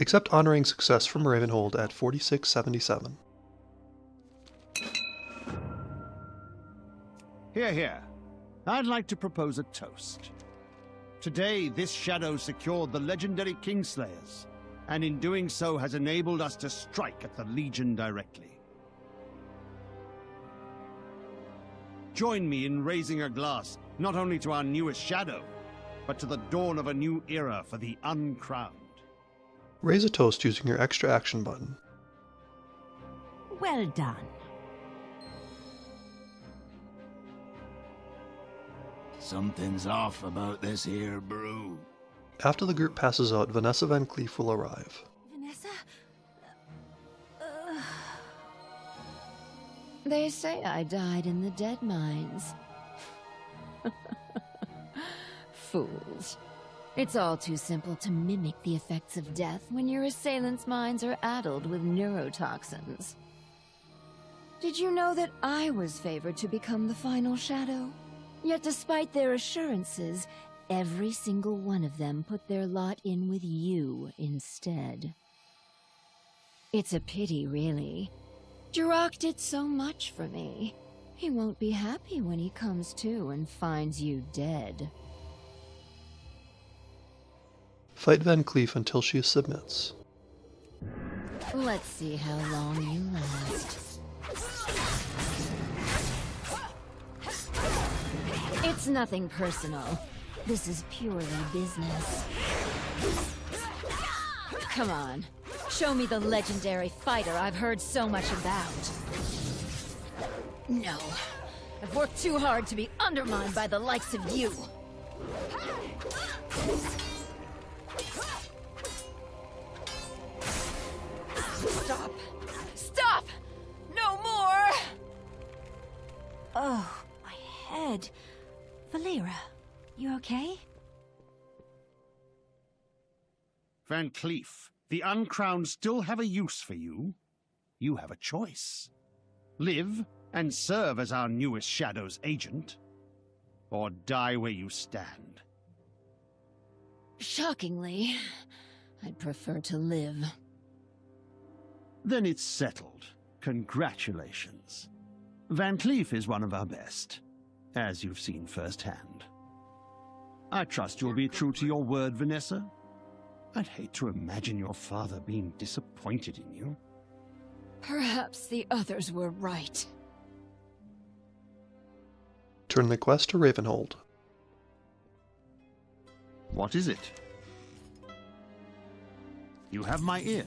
Accept honoring success from Ravenholdt at 4677. Here, here. I'd like to propose a toast. Today, this shadow secured the legendary Kingslayers, and in doing so has enabled us to strike at the Legion directly. Join me in raising a glass, not only to our newest shadow, but to the dawn of a new era for the uncrowned. Raise a toast using your extra action button. Well done. Something's off about this here brew. After the group passes out, Vanessa Van Cleef will arrive. Vanessa? Uh, they say I died in the Deadmines. Fools. It's all too simple to mimic the effects of death when your assailants' minds are addled with neurotoxins. Did you know that I was favored to become the final shadow? Yet despite their assurances, every single one of them put their lot in with you instead. It's a pity, really. Jorach did so much for me. He won't be happy when he comes to and finds you dead. Fight Van Cleef until she submits. Let's see how long you last. It's nothing personal. This is purely business. Come on. Show me the legendary fighter I've heard so much about. No. I've worked too hard to be undermined by the likes of you. Stop. Stop! No more! Oh, my head. Valeera, you okay? Van Cleef, the Uncrowned still have a use for you. You have a choice. Live and serve as our newest Shadow's agent, or die where you stand. Shockingly, I'd prefer to live. Then it's settled. Congratulations. Van Cleef is one of our best, as you've seen firsthand. I trust you'll be true to your word, Vanessa. I'd hate to imagine your father being disappointed in you. Perhaps the others were right. Turn the quest to Ravenholdt. What is it? You have my ear.